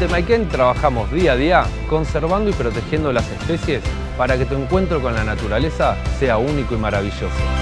Temayquén trabajamos día a día conservando y protegiendo las especies para que tu encuentro con la naturaleza sea único y maravilloso.